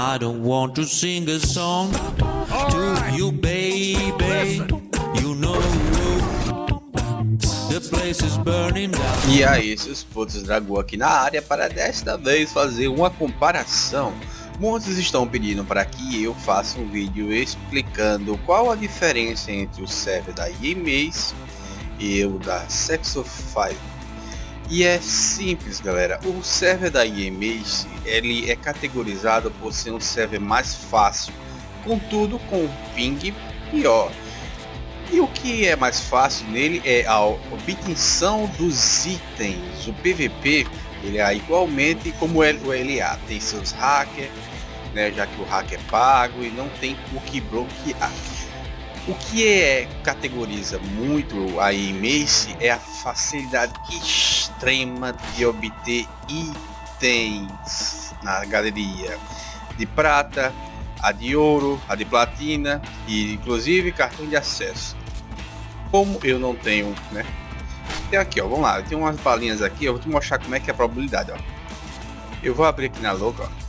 I don't want to sing a song to you, baby. You know the place is burning down. E aí, seus putos dragão aqui na área para desta vez fazer uma comparação. Muitos estão pedindo para que eu faça um vídeo explicando qual a diferença entre o server da EMAs e o da Sexofy. E é simples galera, o server da EMAs ele é categorizado por ser um server mais fácil, contudo com um ping pior. E o que é mais fácil nele é a obtenção dos itens. O PVP ele é igualmente como o LA, tem seus hackers, né, já que o hack é pago e não tem o que bloquear. O que é categoriza muito a Mace é a facilidade extrema de obter itens na galeria de prata, a de ouro, a de platina e inclusive cartão de acesso. Como eu não tenho, né? Tem aqui, ó, vamos lá, tenho umas balinhas aqui, eu vou te mostrar como é que é a probabilidade, ó. Eu vou abrir aqui na louca, ó.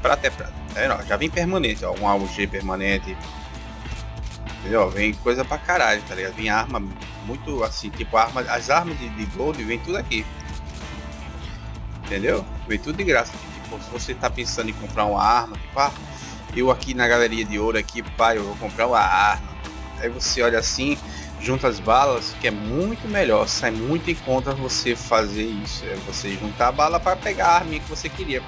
Prata é prata. É, já vem permanente, ó. Um AUG permanente. Entendeu? Vem coisa pra caralho, tá ligado? Vem arma muito assim, tipo arma, as armas de, de gold vem tudo aqui. Entendeu? Vem tudo de graça. Tipo, se você tá pensando em comprar uma arma, tipo, ah, eu aqui na galeria de ouro aqui, pai, eu vou comprar uma arma. Aí você olha assim, junta as balas, que é muito melhor, sai muito em conta você fazer isso, é você juntar a bala para pegar a arma que você queria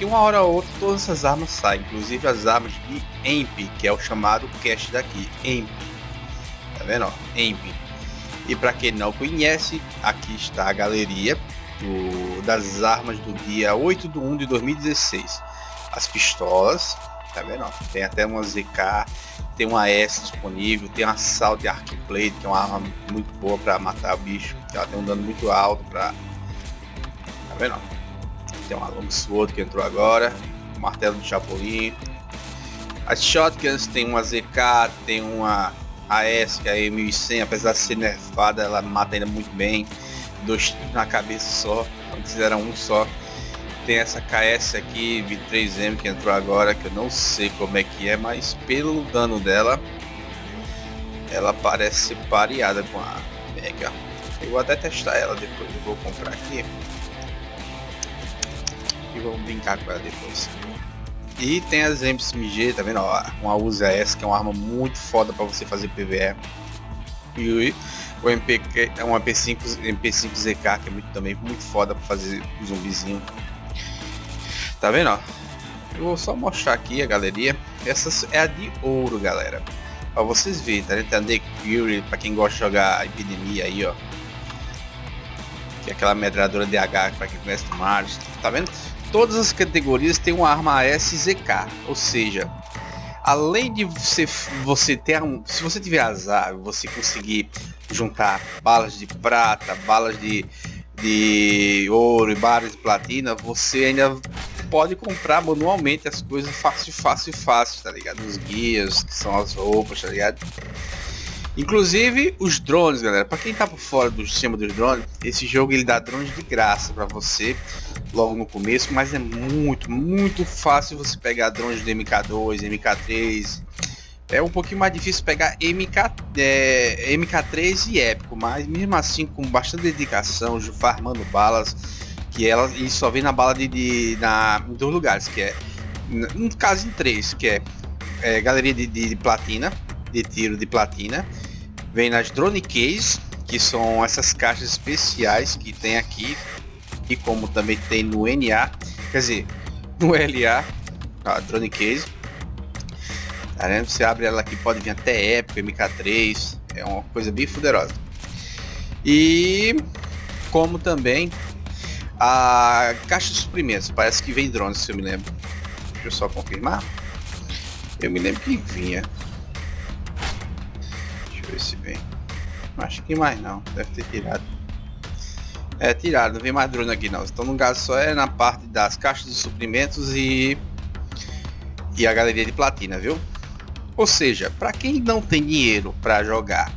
que uma hora ou outra todas essas armas saem, inclusive as armas de EMP, que é o chamado cache daqui, EMP. Tá vendo? Ó? EMP. E para quem não conhece, aqui está a galeria do, das armas do dia 8 de 1 de 2016. As pistolas, tá vendo? Ó? Tem até uma ZK, tem uma S disponível, tem uma Assault Arc Plate, que é uma arma muito boa para matar o bicho. Ela tem um dano muito alto para Tá vendo? Tem uma Long Sword que entrou agora, o martelo de Chapolin. As Shotguns tem uma ZK, tem uma AS que é a E1100, apesar de ser nerfada, ela mata ainda muito bem. Dois na cabeça só, antes era um só. Tem essa KS aqui, 23M que entrou agora, que eu não sei como é que é, mas pelo dano dela, ela parece pareada com a Mega. Eu vou até testar ela depois, eu vou comprar aqui e vamos brincar com ela depois. E tem as MSMG, tá vendo? Ó, uma USA S, que é uma arma muito foda para você fazer PVE. E o MP, é um MP5, MP5 ZK, que é muito, também muito foda para fazer zumbizinho. Tá vendo? Ó? Eu vou só mostrar aqui a galeria. Essa é a de ouro, galera. Pra vocês verem, tá? Tem a The Fury, pra quem gosta de jogar Epidemia aí, ó. Que é aquela medradora DH para quem conhece o Mars. Tá vendo? Todas as categorias têm uma arma SZK, ou seja, além de você, você ter um, se você tiver azar, você conseguir juntar balas de prata, balas de, de ouro e balas de platina, você ainda pode comprar manualmente as coisas fácil, fácil, fácil, tá ligado? Os guias, que são as roupas, tá ligado? Inclusive os drones, galera. Para quem tá por fora do sistema dos drones, esse jogo ele dá drones de graça para você logo no começo, mas é muito, muito fácil você pegar drones de MK2, MK3. É um pouquinho mais difícil pegar MK, é, MK3 e épico, mas mesmo assim com bastante dedicação, farmando balas, que ela e só vem na bala de, de na em dois lugares, que é no caso em três, que é, é galeria de, de, de platina, de tiro de platina, vem nas drone case, que são essas caixas especiais que tem aqui, e como também tem no NA, quer dizer, no LA, a drone case. Tá vendo? Você abre ela aqui, pode vir até época, MK3, é uma coisa bem fuderosa. E como também a caixa de suprimentos, parece que vem drones, se eu me lembro. Deixa eu só confirmar. Eu me lembro que vinha. Deixa eu ver se vem. Acho que mais não, deve ter tirado. É, tirado, não vem mais drone aqui não. Então no caso só é na parte das caixas de suprimentos e e a galeria de platina, viu? Ou seja, para quem não tem dinheiro para jogar,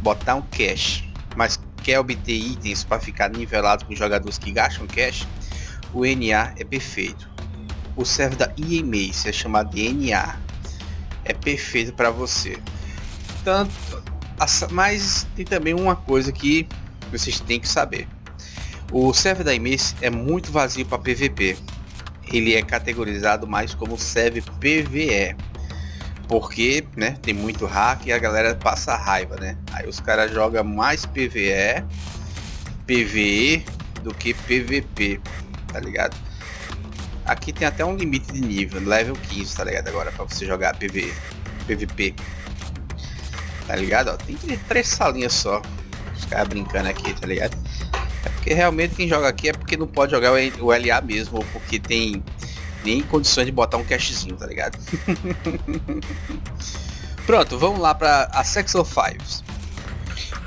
botar um cash, mas quer obter itens para ficar nivelado com jogadores que gastam cash, o NA é perfeito. O server da EMA, é chamado de NA, é perfeito para você. Tanto, mas tem também uma coisa que vocês têm que saber. O server da EMA é muito vazio para PVP. Ele é categorizado mais como server PVE porque, né, tem muito hack e a galera passa raiva, né? Aí os caras jogam mais PVE, PVE do que PVP, tá ligado? Aqui tem até um limite de nível, level 15, tá ligado? Agora para você jogar PVE, PVP. Tá ligado? Ó, tem três salinhas só. Os caras brincando aqui, tá ligado? É porque realmente quem joga aqui é porque não pode jogar o LA mesmo, ou porque tem nem condições de botar um cashzinho, tá ligado? Pronto, vamos lá para a Sex of Fives.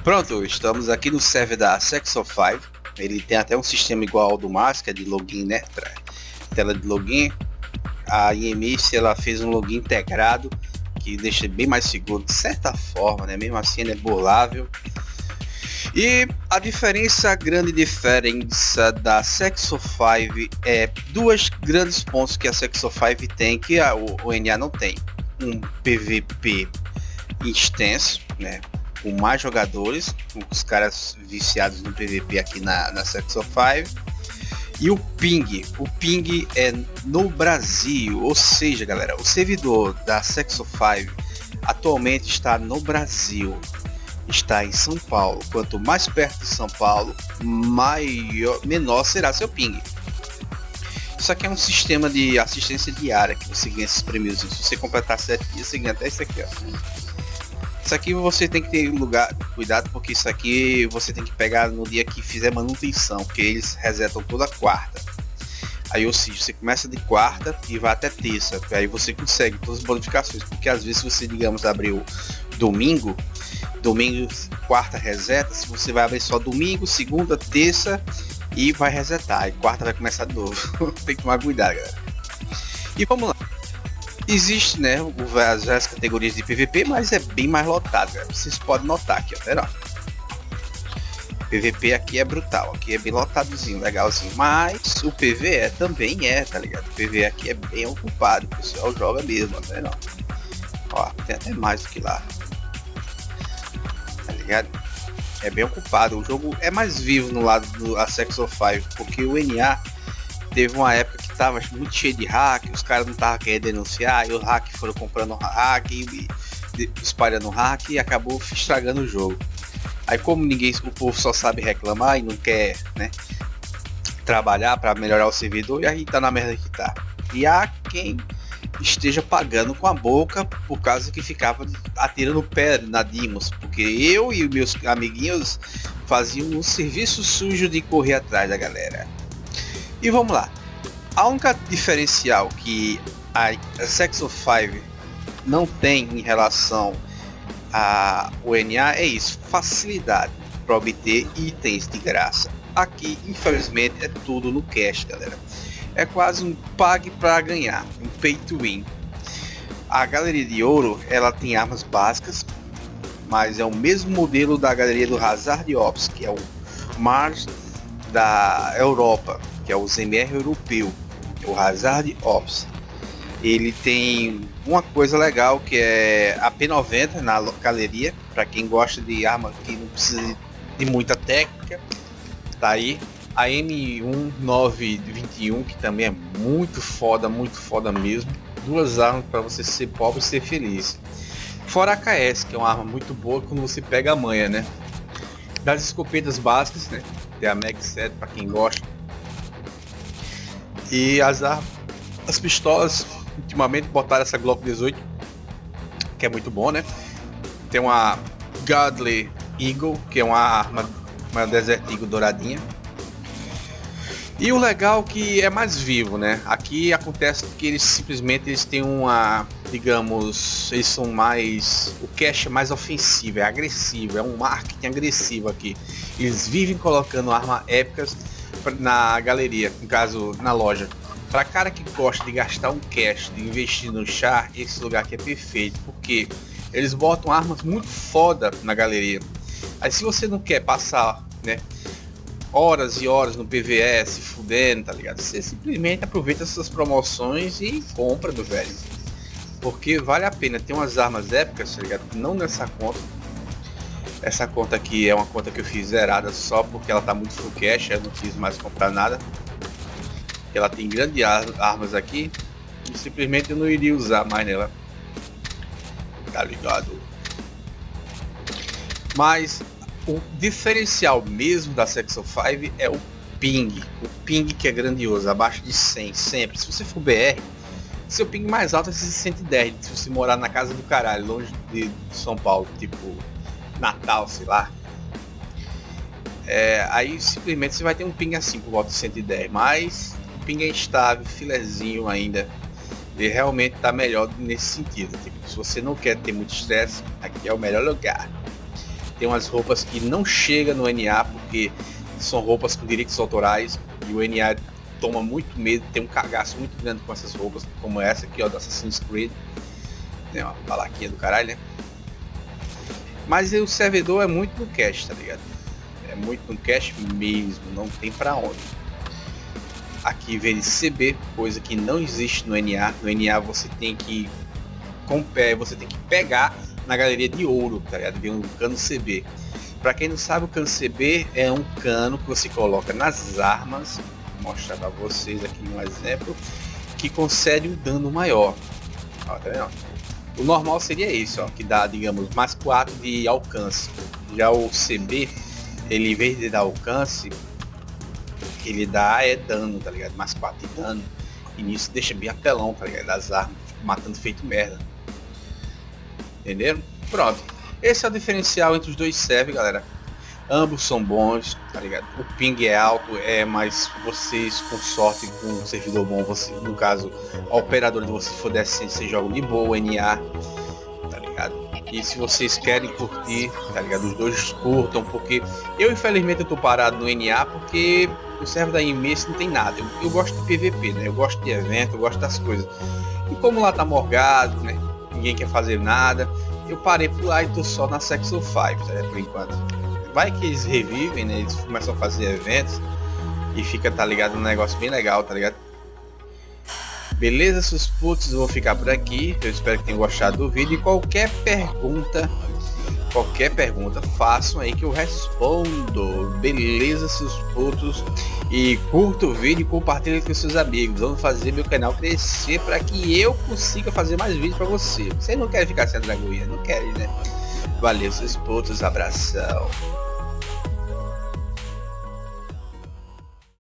Pronto, estamos aqui no server da Sex of Five. Ele tem até um sistema igual ao do que é de login, né? Tela de login. A IMS ela fez um login integrado que deixa bem mais seguro de certa forma, né? Mesmo assim ele é burlável. E a diferença, a grande diferença da Sexo 5 é duas grandes pontos que a Sexo 5 tem que a, o, o NA não tem. Um PVP extenso, né? Com mais jogadores, os caras viciados no PVP aqui na, na Sexo 5. E o ping, o ping é no Brasil, ou seja, galera, o servidor da Sexo 5 atualmente está no Brasil está em São Paulo. Quanto mais perto de São Paulo, maior, menor será seu ping. Isso aqui é um sistema de assistência diária que você ganha esses prêmios. Se você completar 7 dias, você ganha até isso aqui, ó. Isso aqui você tem que ter lugar, cuidado, porque isso aqui você tem que pegar no dia que fizer manutenção, porque eles resetam toda quarta. Aí, ou seja, você começa de quarta e vai até terça. Aí você consegue todas as bonificações. Porque às vezes você, digamos, abriu domingo, domingo, quarta reseta, se você vai abrir só domingo, segunda, terça e vai resetar. E quarta vai começar de novo. Tem que tomar cuidado, galera. E vamos lá. Existe, né, as, as categorias de PVP, mas é bem mais lotado, galera. Vocês podem notar aqui, ó. Pera, PVP aqui é brutal, aqui é bem lotadozinho, legalzinho. Mas o PVE também é, tá ligado? O PVE aqui é bem ocupado, o pessoal joga mesmo, tá não? Ó, tem até mais do que lá ligado? É bem ocupado. O jogo é mais vivo no lado do Sex of Five, porque o NA teve uma época que tava muito cheio de hack, os caras não estavam querendo denunciar, e os hack foram comprando hack e, espalhando hack e acabou estragando o jogo. Aí como ninguém, o povo só sabe reclamar e não quer, né, trabalhar para melhorar o servidor, e aí tá na merda que tá. E há quem esteja pagando com a boca por causa que ficava atirando pedra na Dimos, porque eu e meus amiguinhos faziam um serviço sujo de correr atrás da galera. E vamos lá. A única diferencial que a Sex of Five não tem em relação a NA é isso, facilidade para obter itens de graça. Aqui, infelizmente, é tudo no cash, galera é quase um pague para ganhar, um pay to win. A galeria de ouro ela tem armas básicas, mas é o mesmo modelo da galeria do Hazard Ops, que é o Mars da Europa, que é o ZMR europeu, o Hazard Ops. Ele tem uma coisa legal que é a P90 na galeria, para quem gosta de arma que não precisa de muita técnica, tá aí a M1921, que também é muito foda, muito foda mesmo. Duas armas para você ser pobre e ser feliz. Fora a KS, que é uma arma muito boa quando você pega a manha, né? Das escopetas básicas, né? Tem a Mag 7 para quem gosta. E as as pistolas, ultimamente botaram essa Glock 18, que é muito bom, né? Tem uma Godly Eagle, que é uma arma, uma Desert Eagle douradinha e o legal é que é mais vivo, né? Aqui acontece que eles simplesmente eles têm uma, digamos, eles são mais, o cash é mais ofensivo, é agressivo, é um marketing agressivo aqui. Eles vivem colocando armas épicas na galeria, no caso na loja. Para cara que gosta de gastar um cash, de investir no char, esse lugar aqui é perfeito, porque eles botam armas muito foda na galeria. Aí se você não quer passar né? Horas e horas no PVS, fudendo, tá ligado? Você simplesmente aproveita essas promoções e compra do velho. Porque vale a pena. Tem umas armas épicas, tá ligado? Não nessa conta. Essa conta aqui é uma conta que eu fiz zerada só porque ela tá muito full cash, eu não quis mais comprar nada. Ela tem grandes armas aqui e simplesmente eu não iria usar mais nela. Tá ligado? Mas o diferencial mesmo da Section 5 é o ping. O ping que é grandioso, abaixo de 100 sempre. Se você for BR, seu ping mais alto é 110, se você morar na casa do caralho, longe de São Paulo, tipo Natal, sei lá. É, aí simplesmente você vai ter um ping assim por volta de 110, mas o ping é instável, filezinho ainda. Ele realmente está melhor nesse sentido. Tipo, se você não quer ter muito estresse, aqui é o melhor lugar. Tem umas roupas que não chega no NA porque são roupas com direitos autorais e o NA toma muito medo, tem um cagaço muito grande com essas roupas, como essa aqui, ó, do Assassin's Creed. Tem uma balaquinha do caralho, né? Mas o servidor é muito no cache, tá ligado? É muito no cache mesmo, não tem pra onde. Aqui vem CB, coisa que não existe no NA. No NA você tem que com pé, você tem que pegar na galeria de ouro, tá ligado? Vem um cano CB. Para quem não sabe, o cano CB é um cano que você coloca nas armas, vou mostrar para vocês aqui um exemplo, que concede um dano maior. Ó, tá vendo? O normal seria isso, ó, que dá, digamos, mais 4 de alcance. Já o CB, ele em vez de dar alcance, ele dá é dano, tá ligado? Mais 4 de dano. E nisso deixa bem apelão, tá ligado? Das armas, matando feito merda. Entenderam? Pronto. Esse é o diferencial entre os dois serve, galera. Ambos são bons, tá ligado? O ping é alto, é mais vocês com sorte com um servidor bom, você, no caso, a operadora de vocês for você joga de boa, NA, tá ligado? E se vocês querem curtir, tá ligado? Os dois curtam, porque eu infelizmente eu tô parado no NA porque o server da IMES não tem nada. Eu, eu, gosto de PVP, né? Eu gosto de evento, eu gosto das coisas. E como lá tá morgado, né? Ninguém quer fazer nada. Eu parei por lá e tô só na Section 5, tá, por enquanto. Vai que eles revivem, né? Eles começam a fazer eventos e fica, tá ligado, um negócio bem legal, tá ligado? Beleza, seus putos, vou ficar por aqui. Eu espero que tenham gostado do vídeo. E qualquer pergunta Qualquer pergunta, façam aí que eu respondo. Beleza, seus putos? E curta o vídeo e compartilhe com seus amigos. Vamos fazer meu canal crescer para que eu consiga fazer mais vídeos para você. Você não quer ficar sendo dragoinha? Não quer, né? Valeu, seus putos. Abração.